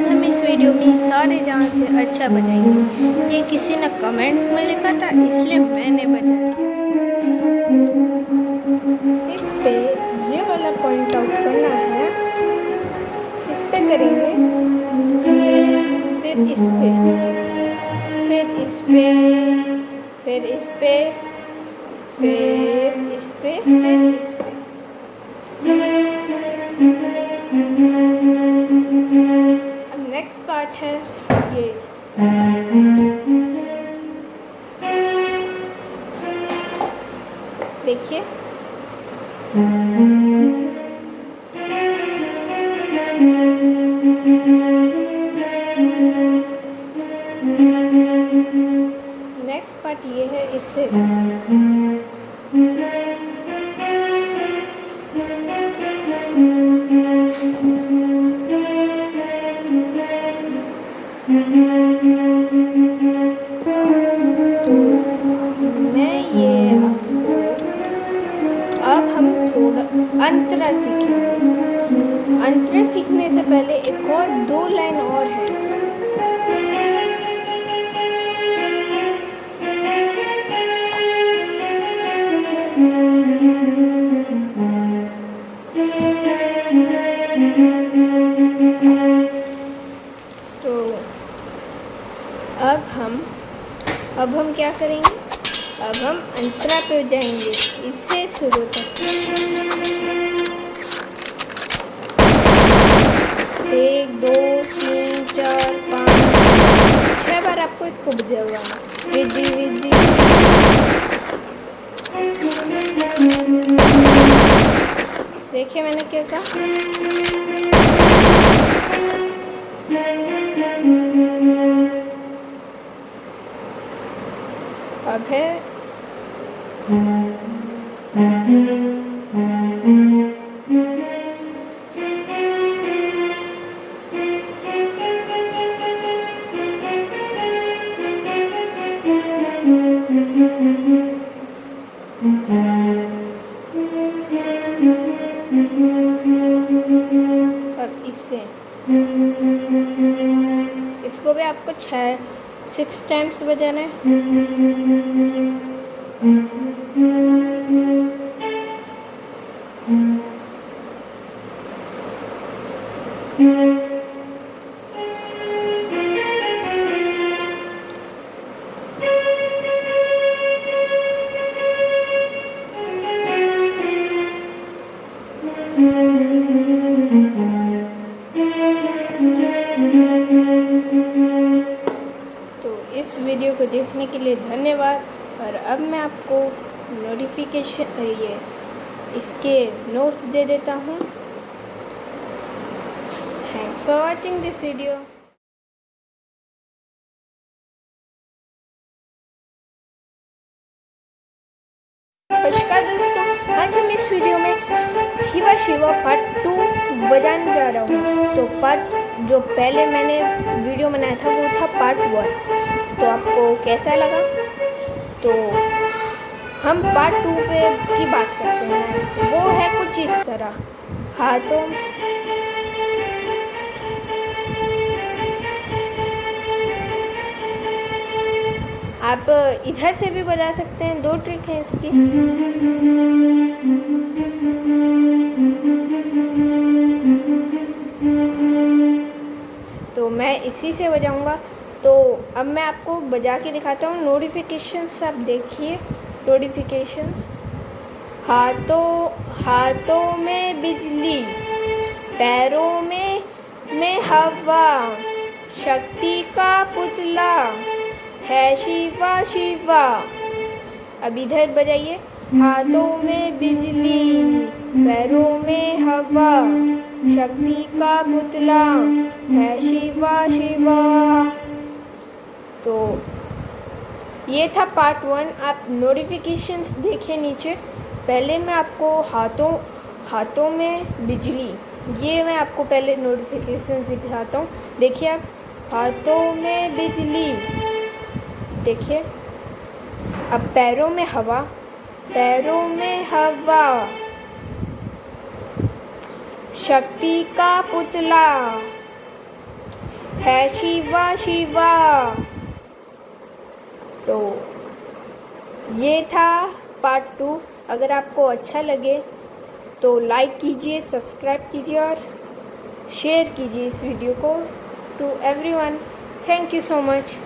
आज हम इस वीडियो में सारे जहाँ से अच्छा बजाएँगे। ये किसी ने कमेंट में लिखा था, इसलिए मैंने बजाया इस पे ये वाला पॉइंट आउट करना है। इस पे करेंगे। फिर इस पे। फिर इस पे। फिर इस पे। फिर इस पे। फिर इस पे। नेक्स्ट पार्ट है ये। देखिए। नेक्स्ट पार्ट ये है इससे अंतरा सीखेंगे अंतरा सीखने से पहले एक और दो लाइन और है। तो अब हम अब हम क्या करेंगे? अब हम अंतरा पे जाएँगे। इससे शुरू तक बार आपको इसको बजाना हुआ विधि। देखिए मैंने क्या कहा। अब है अब इसे। इसको भी आपको छः सिक्स टाइम्स बजाना है। वीडियो को देखने के लिए धन्यवाद। और अब मैं आपको नोटिफिकेशन ये, इसके नोट्स दे देता हूँ। Thanks for watching this video नमस्कार शिवा पार्ट टू बजाने जा रहा हूँ। तो पार्ट जो पहले मैंने वीडियो बनाया था, वो था पार्ट वन तो आपको कैसा लगा? तो हम पार्ट टू पे की बात करते हैं। वो है कुछ इस तरह। हाथों आप इधर से भी बजा सकते हैं। दो ट्रिक है इसकी। तो मैं इसी से बजाऊँगा। तो अब मैं आपको बजा के दिखाता हूँ। नोटिफिकेशंस आप देखिए। नोटिफिकेशंस हाथों हाथों में बिजली, पैरों में में हवा, शक्ति का पुतला, है शिवा शिवा। अब इधर बजाइए। हाथों में बिजली, पैरों में हवा, शक्ति का पुतला, है शिवा शिवा। तो ये था पार्ट वन आप नोटिफिकेशंस देखिए नीचे. पहले मैं आपको हाथों हाथों में बिजली, ये मैं आपको पहले नोटिफिकेशन दिखाता हूँ. देखिए आप, हाथों में बिजली, देखिए. अब पैरों में हवा, पैरों में हवा. शक्ति का पुतला, है शिवा शिवा. तो ये था पार्ट टू अगर आपको अच्छा लगे तो लाइक कीजिए सब्सक्राइब कीजिए और शेयर कीजिए इस वीडियो को to everyone thank you so much